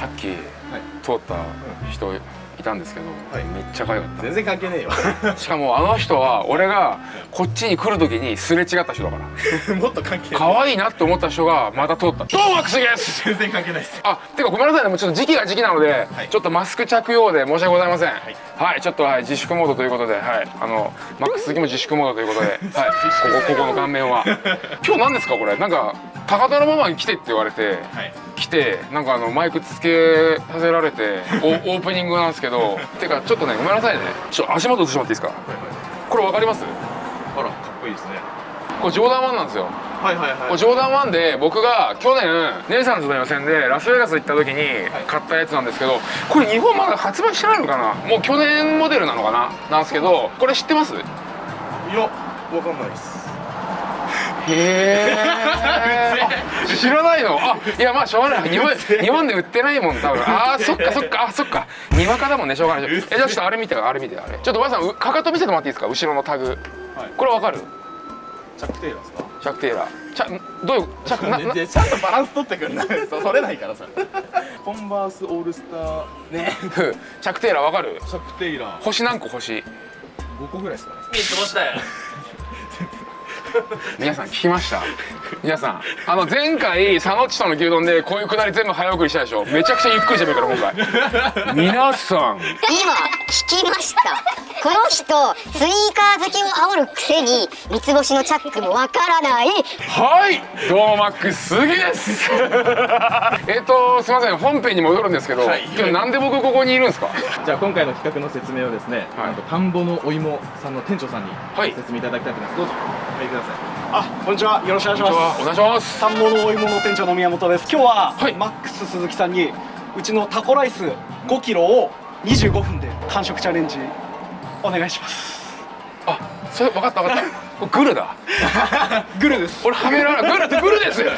さっき通った人いたんですけど、はい。めっちゃ可愛かっ全然関係ねえよ。た しかもあの人は俺がこっちに来る時にすれ違った人だから。もっと関係ない。可愛いなって思った人がまた通った「どうもマックスです! 」全然関係ないです。あてかごめんなさいね。もうちょっと時期が時期なので、はい。ちょっとマスク着用で申し訳ございません。い。はい、ちょっと、はい、自粛モードということではい。あのマックス好きも自粛モードということではい。ここここの顔面は。今日何ですかこれ？なんか高田のママに来てって言われて、はい。来てなんかあのマイクつけさせられて おオープニングなんですけどてかちょっとねごめんなさいね。ちょっと足元映してもらっていいですか？これわかります？あらかっこいいですね。これジョーダン1なんですよ。はいはいはい。これジョーダン1で僕が去年姉さんとの予選でラスベガス行った時に買ったやつなんですけどこれ日本まだ発売してないのかな？もう去年モデルなのかな？なんですけどこれ知ってます？いやわかんないですへえ知らないの？あいやまあしょうがない。日本日本で売ってないもん。多分。あーそっかそっか。あそっか。にわかだもんねしょうがない。え。じゃあちょっとあれ見てあれ見てあれ。ちょっとばあさんうかかと見せてもらっていいですか？後ろのタグ。はい。これわかる？チャック・テイラーですか？チャック・テイラー。チャどういうチャックな。なでちゃんとバランス取ってくんな。い そう取れないからさ。コンバースオールスター。ね。チャック・テイラーわかる？チャック・テイラー。星何個星？5個ぐらいですかね。三つ星だよ皆さん聞きました？皆さんあの前回佐野っちとの牛丼でこういうくだり全部早送りしたでしょ？めちゃくちゃゆっくりしてるから今回。皆さん。今聞きました。この人スニーカー好きを煽るくせに三つ星のチャックもわからない。はい！どうもマックス鈴木です。えっとすいません。本編に戻るんですけど、はい。今日なんで僕ここにいるんですか？じゃあ今回の企画の説明をですね、はい。田んぼのお芋さんの店長さんにはい。ご説明いただきたいと思います、どうぞ。お入りくださいあ、こんにちは。よろしくお願いします。お願いします田んぼのお芋の店長の宮本です。今日は、はいマックス鈴木さんにうちのタコライス5キロを25分で完食チャレンジお願いします。あそれ分かった分かった グルだ グルです。俺はめられグルってグルですグルで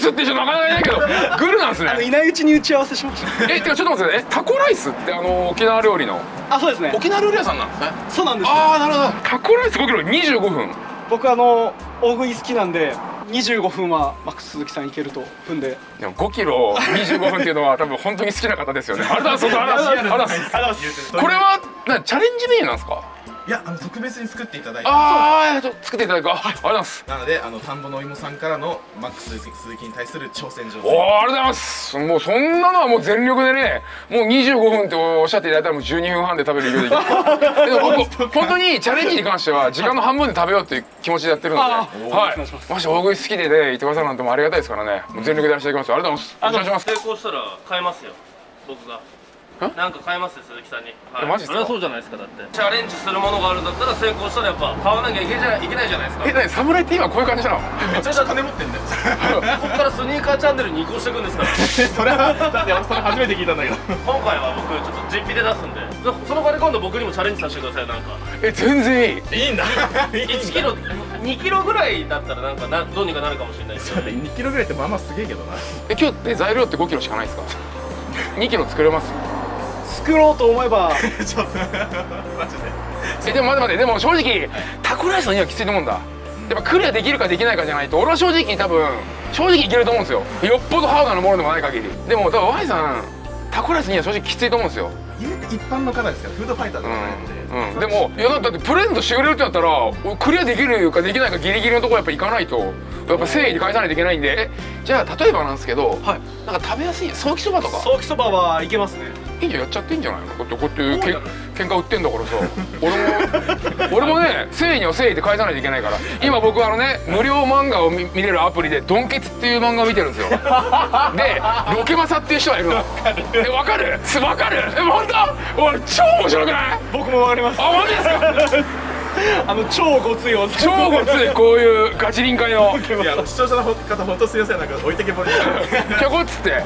すって人なかなかいないけどグルなんですねいないうちに打ち合わせしました。えてかちょっと待ってねタコライスってあの沖縄料理の？あ、そうですね。沖縄料理屋さんなんですねそうなんです。ああなるほどタコライス5キロ25分僕あの大食い好きなんで25分はマックス鈴木さんいけると踏んで。でも5キロ25分っていうのは 多分本当に好きな方ですよねありがとうございます。これはなチャレンジメニューなんですかいやあの特別に作っていただいて。ああちょっと作っていただく。あありがとうございます。なのであの田んぼのお芋さんからのマックス鈴木に対する挑戦状おおありがとうございます。もうそんなのはもう全力でねもう25分っておっしゃっていただいたらもう12分半で食べる勢いでいきま 本当にチャレンジに関しては時間の半分で食べようっていう気持ちでやってるので、あはい。ーお願いしますもし大食い好きでね言ってくださるなんてもうありがたいですからね。もう全力でやらせていただきます。ありがとうございます。お願いします。成功したら買えますよ。僕がなんか買えますよ鈴木さんに、はい、えマジっすか？それはそうじゃないですかだって。チャレンジするものがあるんだったら成功したらやっぱ買わなきゃいけじゃいけないじゃないですか。え何？侍って今こういう感じなの？めちゃくちゃ金持ってんだよ。ここからスニーカーチャンネルに移行していくんですか？ら それはだって俺それ初めて聞いたんだけど。今回は僕ちょっと実費で出すんで。そその場で今度僕にもチャレンジさせてくださいなんか。え全然いい。いいんだ。1キロ2キロぐらいだったらなんかなどうにかなるかもしれないですけど2キロぐらいってまあまあすげえけどな。え今日って材料って5キロしかないですか？2キロ作れます？作ろうと思えば。ちょっとマジで。えでも待って待ってでも正直タコライスのにはきついと思うんだ。やっぱクリアできるかできないかじゃないと俺は正直多分正直いけると思うんですよ。よっぽどハードなものでもない限り。でも多分 Y さんタコライスには正直きついと思うんですよ。言うて一般の方ですからフードファイターとかないので、うん、うん、でもいやだってプレゼントしてくれるってなったら俺クリアできるかできないかギリギリのところやっぱ行かないと。やっぱ誠意で返さないといけないんで。えじゃあ例えばなんですけど、はい。なんか食べやすいソーキそばとか？ソーキそばはいけますねいいじゃんやっちゃっていいんじゃないの？だってこうやってけん喧嘩売ってんだからさ。俺も 俺もね誠意には誠意で返さないといけないから。今僕あのね無料漫画を見見れるアプリで「ドンケツ」っていう漫画を見てるんですよ。でロケマサっていう人がいるの。え分かる？す分かる？え本当？俺超面白くない？僕もわかります。あマジですか？あの超ごついお超ごついこういうガチ臨界の。いや視聴者の方本当すいません。なんか置いてけぼりでぴょこっつって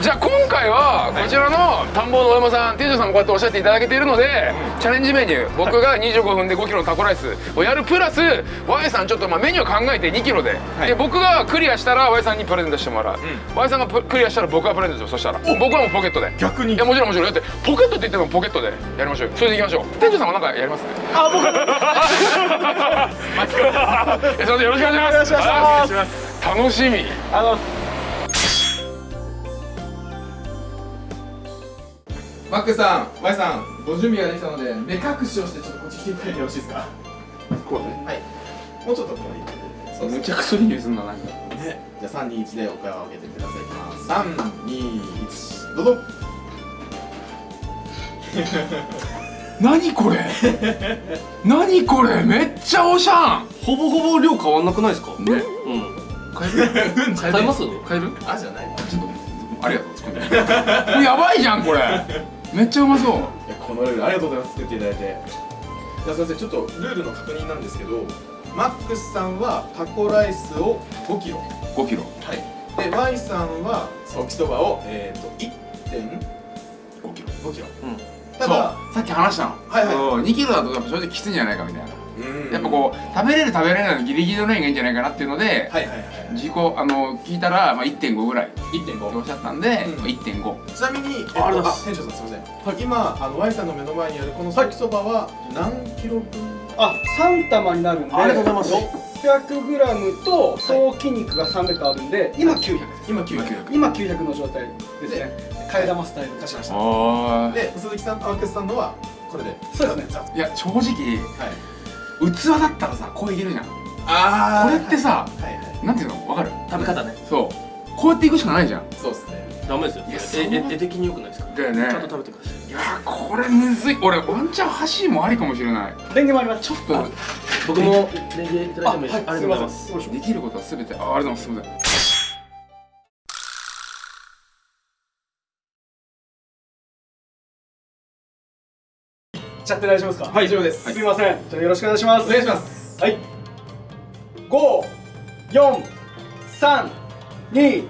じゃあ今回はこちらの田んぼのお山さん店長さんもこうやっておっしゃっていただけているのでチャレンジメニュー僕が25分で5キロのタコライスをやるプラス Y さんちょっとまあメニューを考えて2キロで、はい。で僕がクリアしたら Y さんにプレゼントしてもらう、Y さんがプクリアしたら僕がプレゼントそしたら。僕はもうポケットで。逆に。いやもちろんもちろん。だってポケットって言ってもポケットで。やりましょうよ。それでいきましょう。店長さんもなんかやります？あ僕。えすいません。よろしくお願いします。楽しみ。あのマックスさん Y さんご準備ができたので目隠しをしてちょっとこっち来ていただいてよろしいですか？こうね。はい。もうちょっとこうい。いそうですむちゃくちゃいい匂いすんななんかね、じゃあ321でお声を上げてください。いきます321どうぞ。何これ？何これ？めっちゃおしゃん。ほぼほぼ量変わんなくないですか？ね。うん。買える？買います？買える？あじゃない。ちょっとありがとう作って。これやばいじゃんこれめっちゃうまそう。いやこのルールありがとうございます。作っていただいて。じゃあ先生ちょっとルールの確認なんですけどマックスさんはタコライスを5キロ。5キロ。はい。で Y さんはソーキそばをえっ、ー、と1.5 5キロ。キロ。うん。ただそう。さっき話したの、はいはい。そう2キロだとやっぱ正直きついんじゃないかみたいな、うんやっぱこう食べれる食べれないのギリギリのラインがいいんじゃないかなっていうので、はいはいはい自己あの聞いたら、まあ、1.5ぐらい。っておっ1.5しゃったんで、うん。まあ、1.5ちなみに、えっと、ああ店長さんすみません、今あの Y さんの目の前にあるこのソーキそばは何キロ分？あ3玉になるんでありがとうございます。600g と総筋肉が300あるんで今900今900今900の状態ですね。替え玉スタイル。出しました。あで鈴木さんとマックスさんのはこれで。そうですね。いや正直はい器だったらさこういけるじゃんあこれってさはいはい。なんていうの？わかる？食べ方ね。そう。こうやっていくしかないじゃん。そうですね。ダメですよ。絵的に良くないですか？だよね。ちゃんと食べてください。いやーこれむずい。俺ワンチャン箸もありかもしれない。レンゲもあります。ちょっと僕もレンゲいただいてもいいです。かありがとうございます。できることは全て。あありがとうございます。すみませんちゃって大丈夫ですか？大丈夫です、すみません。じゃあよろしくお願いします。お願いします。はい。五四三二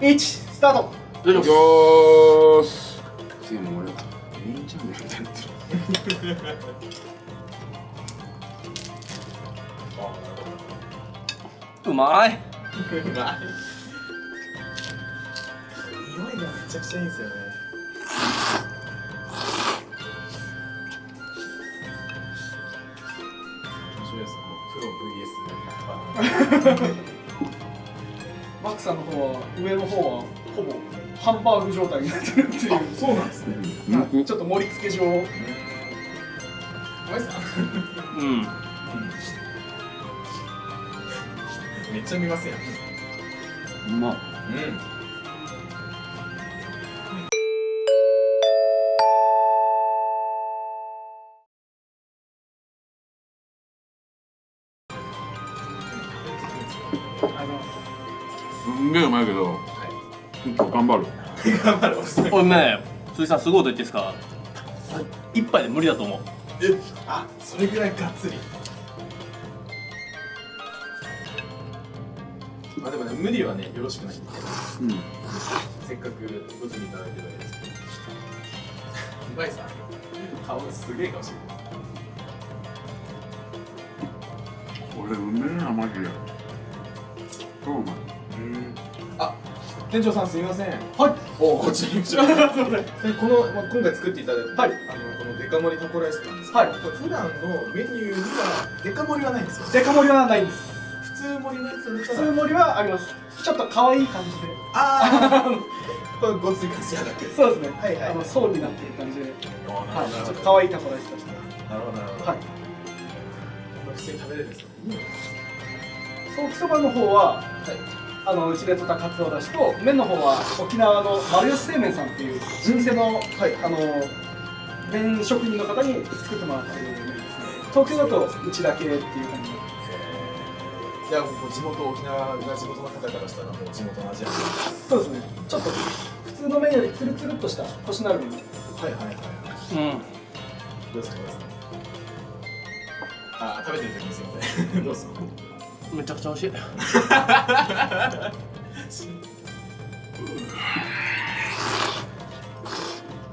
一スタート。大丈夫よーし。次も俺メインチャンネルみたいになってるうまい。うまい。匂いがめちゃくちゃいいんですよね マックさんの方は上の方はほぼハンバーグ状態になってるっていう。あそうなんですね。うん。ちょっと盛り付け上。お前さんうん。めっちゃ見ますやん。うまっ。うん張るおっさん俺ね鈴木さんすごいこと言っていいですか？一杯で無理だと思う。えあそれぐらいがっつり。まあでもね無理はねよろしくない。んでうん。せっかくご準備いただいてるわけですうまいさ。顔がすげえ顔してるこれうめえなマジで。超うまい店長さんすみません。はい。おこっち すいません。でこの、まあ、今回作っていただいた、はい。あのこのデカ盛りタコライスなんですけど、はい。普段のメニューにはデカ盛りはないんですよデカ盛りはないんです。普通盛りのやつだ普通盛りはあります。ちょっと可愛い感じで。ああ これごつい感じやだけど。そうですね。はいはい。あの層になってる感じで。なはい。ちょっと可愛いタコライスとしてなるほど。なるほどはい普通に食べれるんですか？ソーキそばの方ははいあのうちで取ったかつおだしと麺の方は沖縄の丸吉製麺さんっていう老舗の、はい。あの麺職人の方に作ってもらってる麺ですね。東京だとうちだけっていう感じじゃあもう地元沖縄が地元の方からしたらもう地元の味やそうですね。ちょっと普通の麺よりツルツルっとしたコシのある麺はいはいはいはい。うん。どうですかどうですか？あー食べてる時にすいません。どうですかめちゃくちゃ美味しい。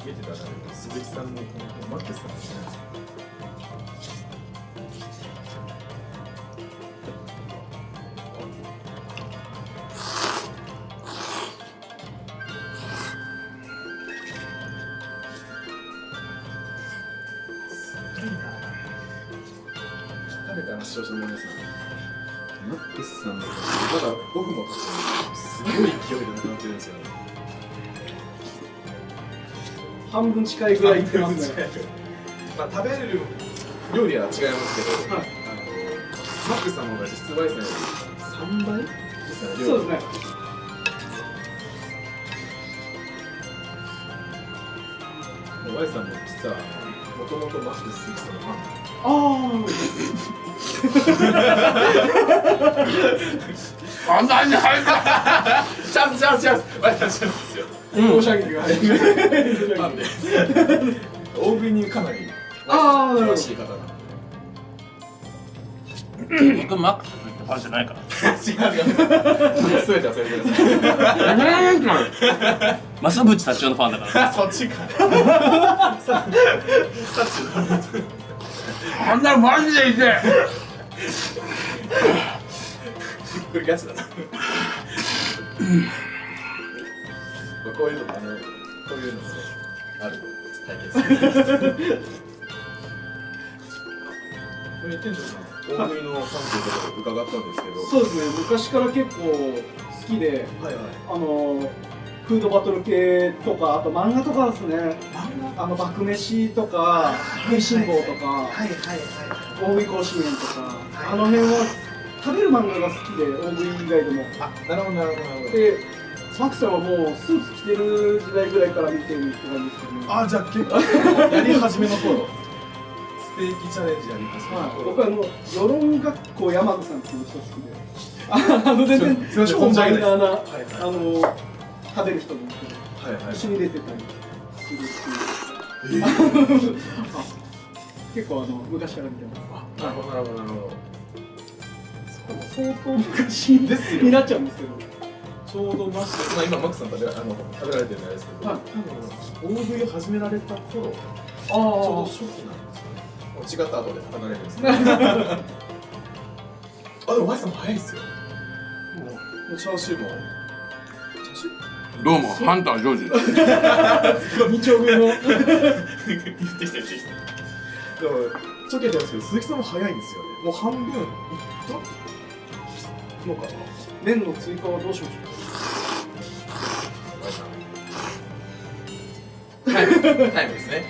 見てたら鈴木さんのこのマッケスさんで半分近いぐらいいってますね。まあ食べれる料理は違いますけど、はい。あのマックさんの方が実質ワイさんより3倍ですそうですね。ワイさんも実はもともとマックス鈴木さんのファンああんなに入った チャンスチャンスチャンス。ワイさんチャンスですよあ申し訳ないファンで大食いにかなりあーなるほど詳しい方が僕マックスってファンじゃないから違う。違うすべて忘れてくだ増渕達夫のファンだからそっちかささっちのあんなマジでいてこれガチだなこういうのあのこういうのもある対決 これ店長さん大食いのファンということで伺ったんですけど。そうですね昔から結構好きではいはい。あのフードバトル系とかあと漫画とかですね。あの爆飯とか食いしん坊とかはいはいはい。大食い甲子園とか、はい。あの辺は食べる漫画が好きで大食い以外でも。あなるほどなるほどなるほど。でマックさんはもうスーツ着てる時代ぐらいから見てるって感じですけどね。あじゃあ結構やり始めの頃。ステーキチャレンジやり始めのはい、頃僕はあの世論学校山田さんっていう人好きで。あの全然超マイナーな、はいあの食べる人なんです。けどはいはい。一緒に出てたりするっていう、あ結構あの昔から見てます。なるほどなるほどなるほど。相当昔ですよになっちゃうんですけどちょうどマックス、まあ、今マックスさん食べらあの食べられてるんですけど、はい多分大食いを始められた頃ちょうどあ初期なんですよね。違った後で離れるんですけど あでも Y さんも早いですよ。もうチャーシューも。チャーシュどうもハンタージョージあ二丁目のー言ってきた言ってきたでもちょけてますけど鈴木さんも早いんですよね。もう半分。いったのかな？麺の追加はどうしましょんタイムタイムですね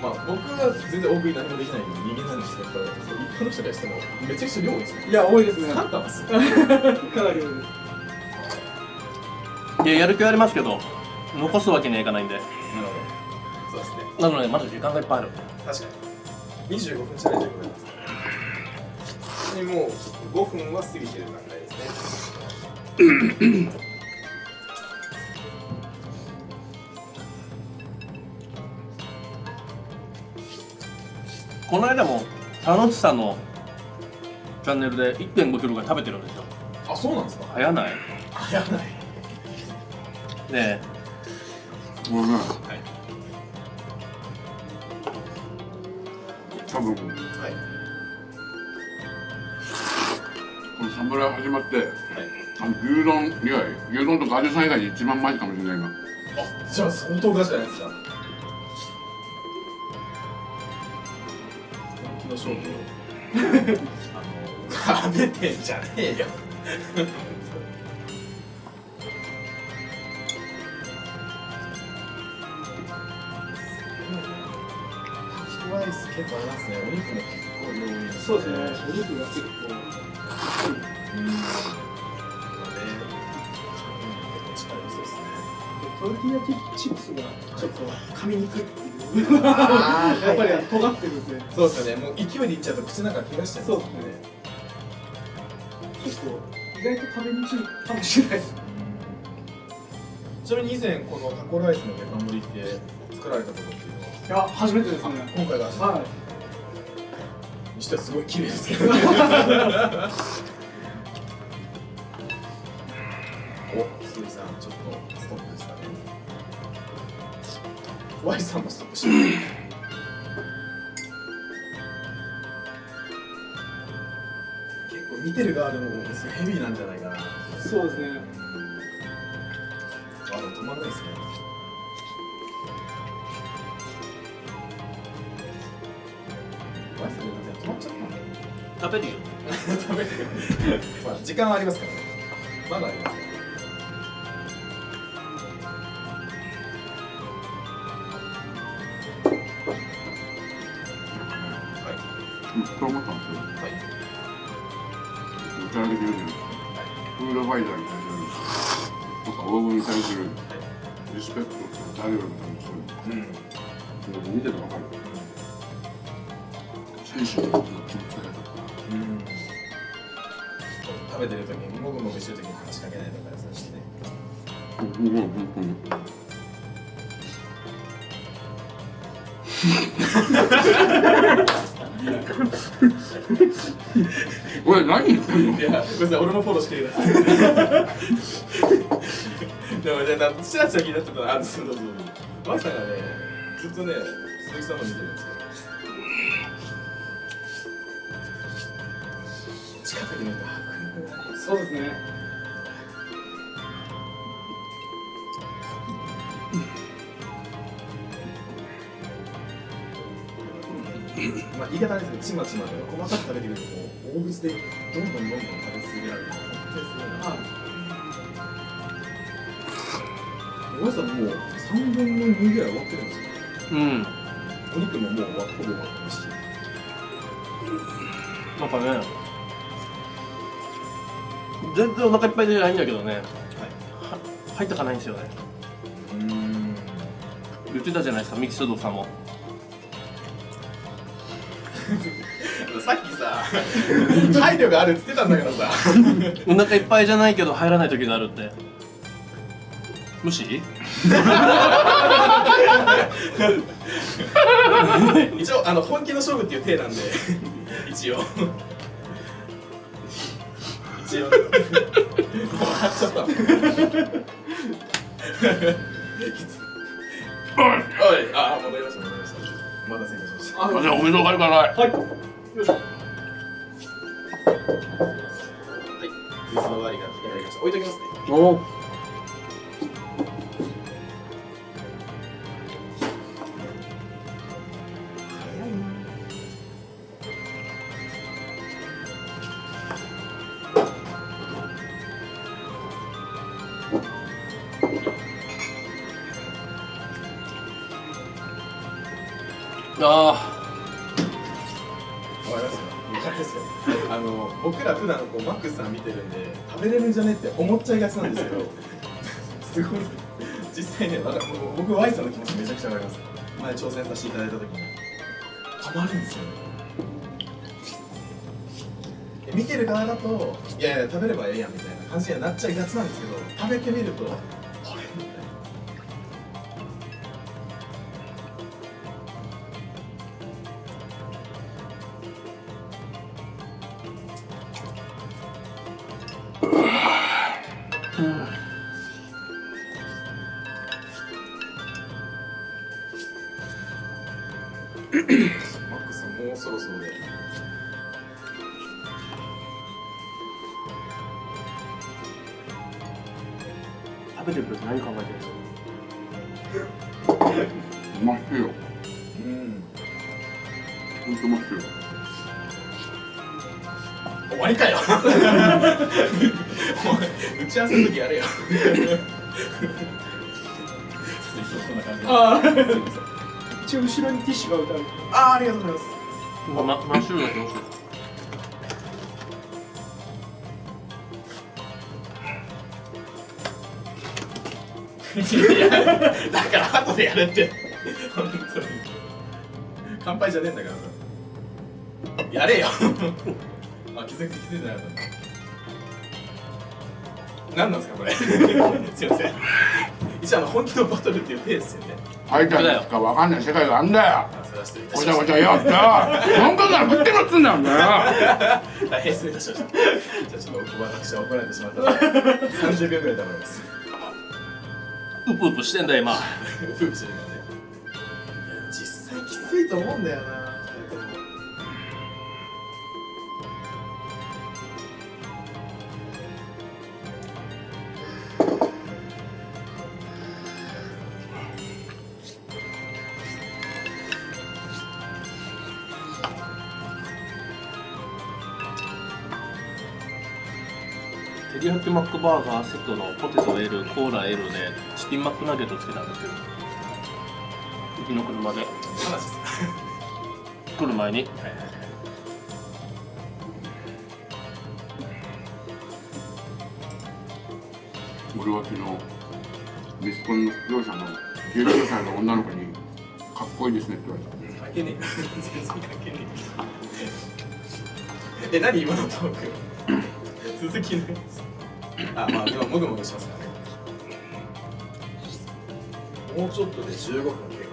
まあ僕は全然大食い。何もできない。人間なんですけど一般の人からしてもめちゃくちゃ量多い。ですねうい。や多い。ですね3玉っすよかなり多い。ですい。ややる気はありますけど残すわけにはい。かない。んでなるほどそうですねなのでまだ時間がい。っぱい。ある確かに25分チャレンジでござい。ますもう5分は過ぎてる段階ですね。この間も田之内さんのチャンネルで1 5キロが食べてるんですよ。あそうなんですか？早ない？あやばい。ねもうねはい。多分。こはいの侍始まってあの牛丼以外牛丼とかアジさん以外で一番前かもしれない今。あじゃあ相当ガチじゃないですか。本気の勝負を。あの食べてんじゃねえよ。タコライス結構ありますね。お肉も結構量多いそうですね。お肉が結構トルティーヤチップスがちょっと噛みにくい。っていうやっぱり尖ってるん。でそうですよねもう勢いでいっちゃうと口の中怪我しちゃいますもん。ね結構意外と食べにくいかもしれないですちなみに以前このタコライスのデカ盛りって作られたことっていうのはいや初めてですね今回が初めてはいにしてはすごい綺麗ですけどさんちょっとストップですかね。Y さんもストップしてる結構見てる側でもヘビーなんじゃないかな。そうですね。あ、でも止まんないですね。マジで止まっちゃったの。食べるよ。食べてる。まあ時間はありますからね。まだありますファイターに対するとかオーブンに対するリスペクトと誰よりも多分そういううん。の見ててわかる選手の気持ちがうん。食べてる時にもぐもぐしてる時に話しかけないとかそうしてねうん。うん。本当におい何言ってんの？いや、別に俺のフォローしてください。でも、じゃあ、ちらちら気になってたら、あ、そうそうそう。マキさんがね、ずっとね、鈴木さんの見てるんですよ。近くで見ると迫力。そうですね言い方ですけど、ちまちまで細かく食べてくると、もう大口でどんどんどんどん食べ続けられる。本当にすごいな。おやさんもう3分の2ぐらい終わってるんですよ。うんお肉ももう終わほぼ終わってるし。なんかね全然お腹いっぱいじゃないんだけどねはい。は入ったかないんですよねうーん。言ってたじゃないですかミキスドさんもさっきさ、配慮があるって言ってたんだからさ。お腹いっぱいじゃないけど入らない時があるって無視？一応、あの本気の勝負っていう体なんで、一応。一応。ちゃった。おい、あ、戻りました、戻りました。お待たせいたしました。あじゃあおめでとうがあるからないはいよいしょはい。水の割りがいただきました。置いときますね。おあわかりますよ。わかりますよ。あの僕ら普段こうマックスさん見てるんで食べれるんじゃねって思っちゃいがちなんですけど、すごい実際ね、わか僕ワイさんの気持ちめちゃくちゃわかります。前挑戦させていただいた時にたまるんですよね。見てる側だといやいや食べればええやんみたいな感じにはなっちゃいがちなんですけど、食べてみると食べてる時何考えてるんですう？まっすよ。うん。本当うまっすよ。終わりかよ。打ち合わせの時やれよ。こんな感じで。あすいません。一応後ろにティッシュが置いてある。あーありがとうございます。かまマッシュルームどだから後でやれって。本当に。乾杯じゃねえんだからさ。やれよ。あ気づいて気づいてなかった何なんですかこれ。すいません。一応あの本気のバトルっていうペースよね。ファイターにしかわかんない世界があんだよ。ごちゃごちゃ言おって。よ本当なら食ってろっつうんだよ 大変失礼いたしました。じゃあちょっと私は怒られてしまったので30秒ぐらい黙りますううぷうぷしてんだ今。夫婦してるからね。実際きついと思うんだよな。キマックバーガーセットのポテト L コーラ L でチキンマックナゲットつけたんですけどうの車で。話 す来る前に、はいはいはい、俺は昨日息子の業者の19歳の女の子に「かっこいいですね」って言われた。関係ねえ。全然関係ねええ何今のトーク？続きなですあまあでももぐもぐしますからね。もうちょっとで15分で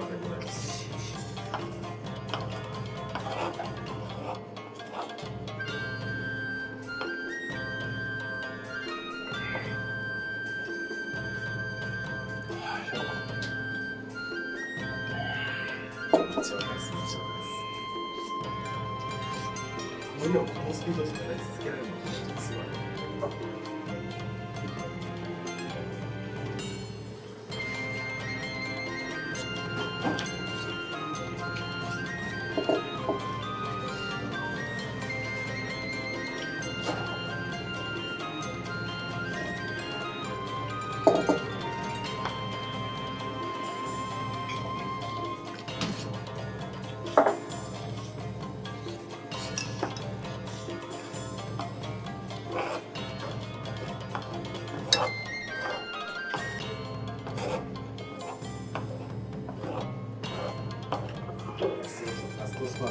そうそう。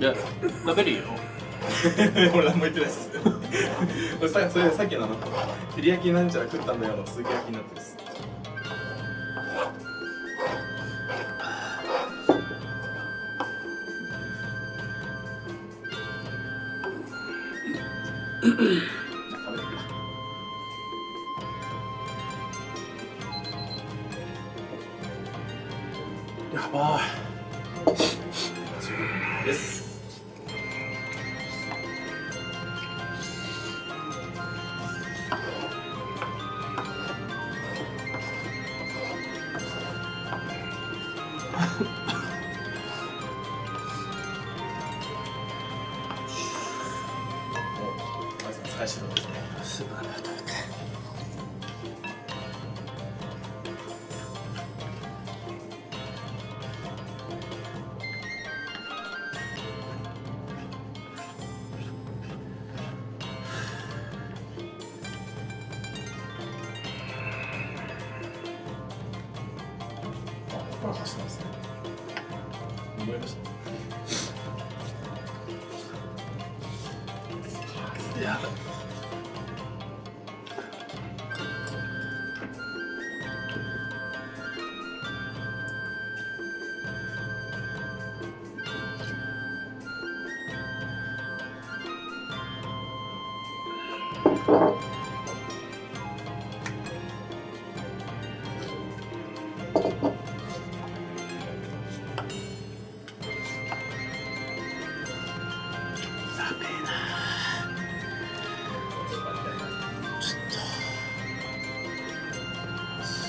いや、食べるよ。俺何も言ってないっす さ。それさっきのあの、照り焼きなんちゃら食ったんだよの、すき焼きになってるっす。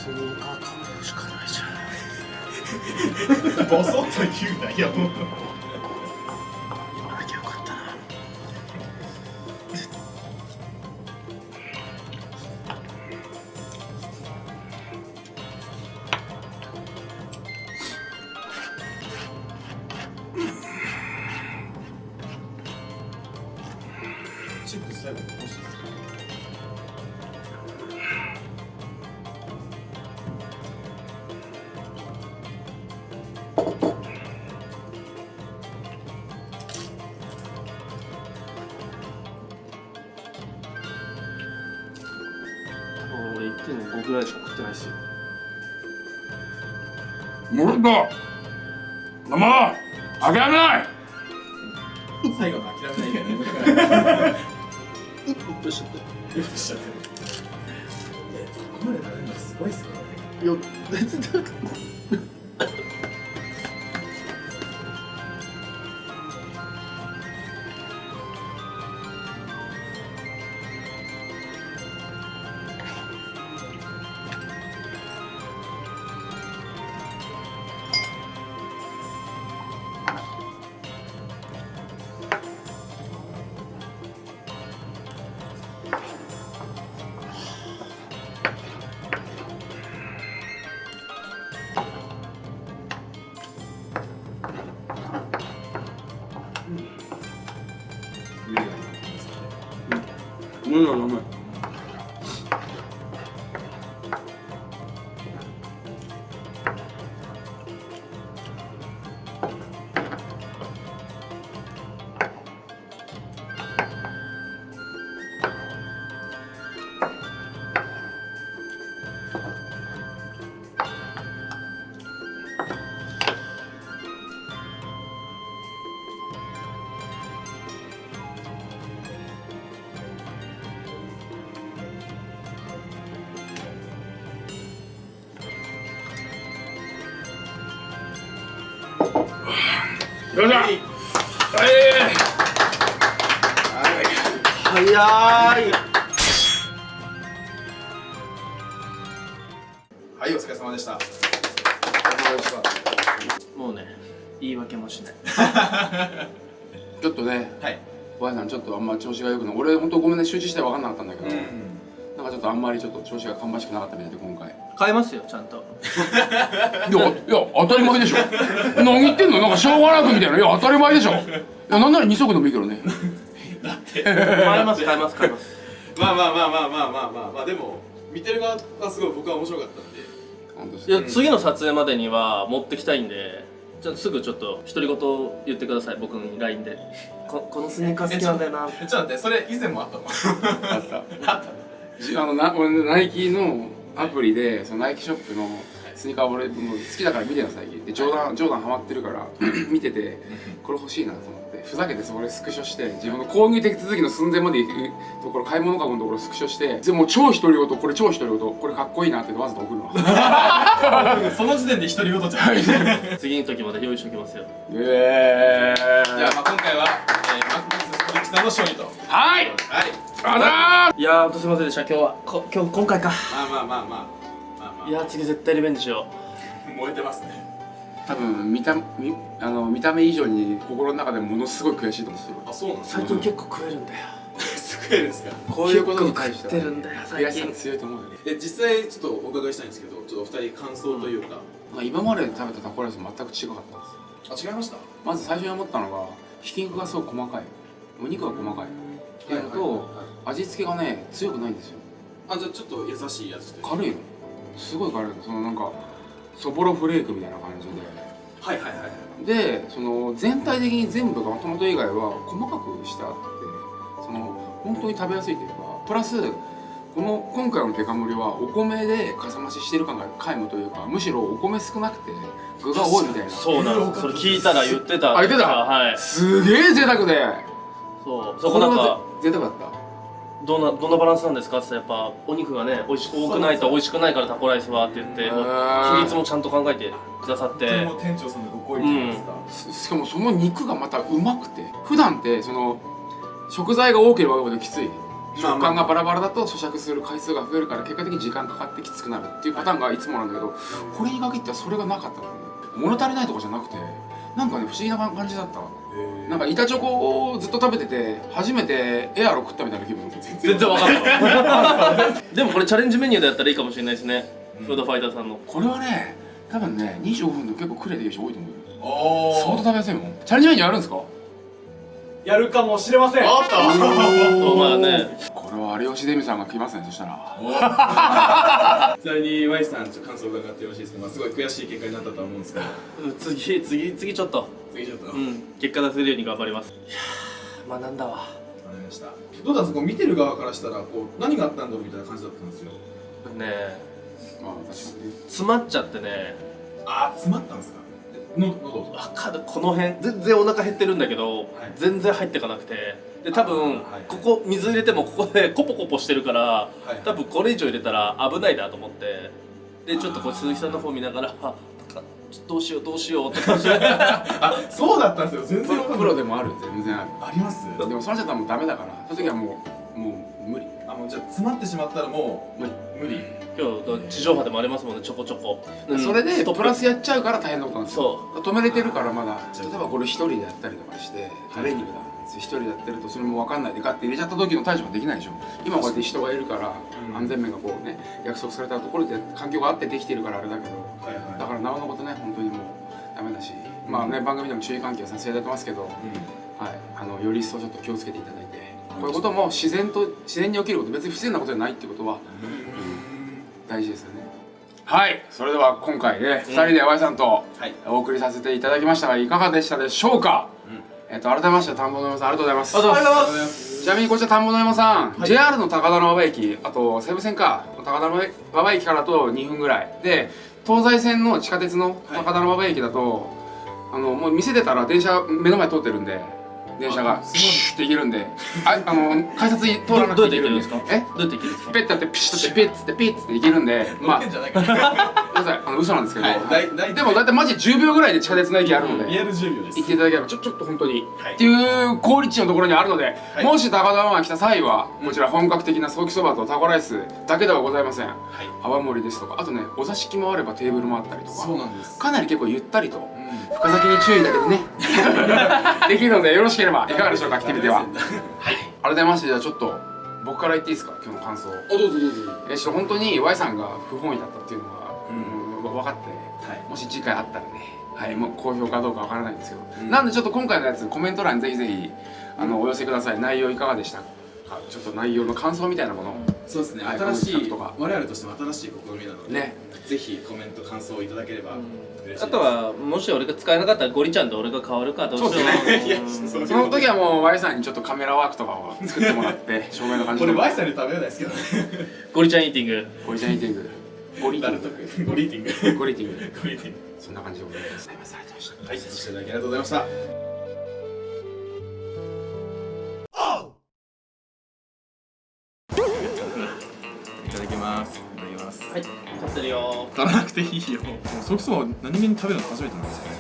スニーカーしかないじゃん。ボソッと言うなよ Let's do it. よいしょはい。早い。はいとあんま調子がよくない俺本当ごめんね集中して分かんなかったんだけど、うん、なんかちょっとあんまりちょっと調子が芳しくなかったみたいで今回。変えますよちゃんと。いやいや当たり前でしょ。何言ってんの？なんかしょうがなくみたいな。いや当たり前でしょ。いやなんなら2足でもいいけどね。だって。変えます変えます変えます。まあまあまあまあまあまあまあ、まあ、でも見てる側がすごい僕は面白かったんで。いや、うん、次の撮影までには持ってきたいんで。じゃあすぐちょっと独り言言ってください僕に LINE で。ここのスニーカー好きなんだよな。えちょっと待ってそれ以前もあったの？あった。あの、な、俺、ナイキのアプリで、そのナイキショップのスニーカー俺もう好きだから見てるの最近。で、ジョーダン、ジョーダンハマってるから、見てて、これ欲しいなと思って、ふざけてそれスクショして、自分の購入手続きの寸前まで行くところ、買い物かごのところスクショして、でもう超独り言、これ超独り言、これかっこいいなってわざと送るの。その時点で独り言じゃん。次の時まで用意しておきますよ。えじゃあまあ今回は、えー、マックスストリックさんの勝利と。はい。はい。あだいやーほんとすいませんでした。今日はこ今日今回か。まあまあまあまあまあまあ。いやー次絶対リベンジしよ燃えてますね多分見た見あの見た目以上に心の中でものすごい悔しいと思ってる。あそうなんうですか？最近結構食えるんだよ。救えるんですか？こういうことに対しては結構食ってるんだよ最悔しさ近強いと思うよね、で実際ちょっとお伺いしたいんですけどちょっとお二人感想というか、まあ、今まで食べたタコライスと全く違かったんですよ。あ違いました？まず最初に思ったのがひき肉がすごい細かい。お肉が細かい。っていうのと、はいはい。はい味付けがね強くないんですよ。あじゃあちょっと優しい味というか。軽いの。すごい軽いの。そのなんかそぼろフレークみたいな感じはいはいはいででその全体的に全部がトマト以外は細かくしてあってその本当に食べやすいというかプラスこの今回のデカ盛りはお米でかさ増ししてる感が皆無というかむしろお米少なくて具が多いみたいな。そうなんですそれ聞いたら言ってた。あ言ってた？はい。すげえ贅沢で。そう。そこなんか贅沢だった？どんなどんなバランスなんですか？って言ったらやっぱお肉がね美味し多くないと美味しくないからタコライスはって言って比率もちゃんと考えてくださって。店長さんのご好意見ですか、ししかもその肉がまたうまくて普段ってその食材が多ければ多いほどきつい。まあ食感がバラバラだと咀嚼する回数が増えるから結果的に時間かかってきつくなるっていうパターンがいつもなんだけどこれに限ってはそれがなかったのね。物足りないとかじゃなくてなんかね不思議な感じだったなんか板チョコをずっと食べてて初めてエアロ食ったみたいな気分。全然わかんない。でもこれチャレンジメニューでやったらいいかもしれないですね、フードファイターさんの。これはね多分ね25分で結構クレてる人多いと思うよ。お相当食べやすいもん。チャレンジメニューあるんですか？やるかもしれません。あった。まあね。これは有吉デミさんが来ますねそしたら。ちなみに Y さんちょっと感想伺ってよろしいですか、まあ、すごい悔しい結果になったとは思うんですけど。次次次ちょっと次ちょっとわうん。結果出せるように頑張ります。いやー学んだわ。かりました。どうだったんですかこう見てる側からしたらこう何があったんだろうみたいな感じだったんですよ。ねえ。まあ確かにね。詰まっちゃってね。あー詰まったんですか？の喉わかる。この辺全然お腹減ってるんだけど、全然入ってかなくて。で多分、あはい。ここ水入れてもここでコポコポしてるからはい。多分これ以上入れたら危ないなと思って。でちょっとこう鈴木さんの方見ながらどうしようどうしようって感じ。で あそうだったんですよ。全然プロでもある全然ある。あります？でもそれじゃもうダメだからその時はもうもう無理。あもうじゃあ詰まってしまったらも無理。う無理。今日地上波でもありますもんねちょこちょこ、うん。それでプ。プラスやっちゃうから大変なことなんですよ。そ止めれてるからまだ例えばこれ一人でやったりとかしてトレーニングだ一人でやってるとそれも分かんない。でガッて入れちゃった時の対処ができないでしょ今こうやって人がいるからうん。安全面がこうね約束されたところで環境があってできてるからあれだけどはいはい。だからなおのことね本当にもうダメだし。まあね番組でも注意喚起はさせていただいてますけど、はい、あのより一層ちょっと気をつけていただいて、こういうことも自然と自然に起きること別に不自然なことじゃないっていうことは、大事ですよね。はい。それでは今回ね、2人で Y さんとはい。お送りさせていただきましたがいかがでしたでしょうか、えっと改めまして田んぼの山さんありがとうございます。ありがとうございます。ちなみにこちら田んぼの山さん、JR の高田馬場駅あと西武線か高田馬場駅からと2分ぐらいで東西線の地下鉄の高田馬場駅だと、あのもう店出たら電車目の前通ってるんで電車がピシュッて行けるんで。ああの改札通らなどうやって行けくていけるんですか？え？どうやって行けるんですか？ペッてやってピシッとってピッつってピッつって行けるんで。まあ変じゃないから。ごめんなさいあの嘘なんですけど、はいでもだいたいマジ10秒ぐらいで地下鉄の駅あるので、リアル10秒です。行っていただければちょちょっと本当に、はい。っていう好立地のところにあるので、い。もし高田馬場に来た際はこちら本格的なソーキそばとタコライスだけではございません。はい。泡盛ですとか。あとねお座敷もあればテーブルもあったりとか。そうなんです。かなり結構ゆったりと。うん深酒に注意だけどね。できるのでよろしければいかがでしょうかアクティビティははい。改めましてじゃあちょっと僕から言っていいですか今日の感想。おどうぞどうぞ。えちょっと本当に Y さんが不本意だったっていうのが、うん、分かって、はい。もし次回あったらねはいもう好評かどうかわからないんですけど、なんでちょっと今回のやつコメント欄にぜひぜひあのお寄せください。内容いかがでしたかちょっと内容の感想みたいなもの。をそうですね。はい新しいとか。我々としても新しい試みなのでね。ぜひコメント感想をいただければ。嬉しいですあとはもし俺が使えなかったらゴリちゃんと俺が変わるかどうしよう。そ の時はもう Y さんにちょっとカメラワークとかを作ってもらって照明の感じこれで Y さんに食べれないですけどね。ゴリちゃんイーティング。ゴリちゃんイーティング。ゴリティング。く。ゴリーティング。ゴリティング。ゴリーティング。そんな感じでございます。ありがとうございました。はい。そしていただきありがとうございましたていいよもうソーキそばを何気に食べるの初めてなんですよね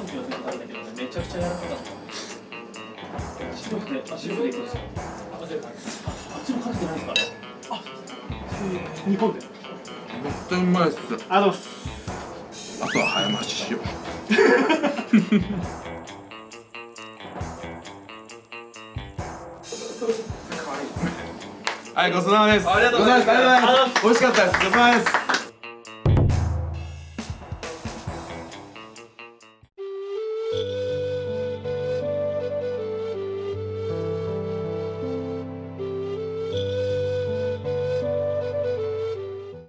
めちゃくちゃ柔らかかった白くてあ白くていくんですもかけてないですかね日本でめっちゃうまいっすあのあとは早回ししようはい、ごちそうさまです。ありがとうございます。ありがとうございます。美味しかったです。ごちそうさまです。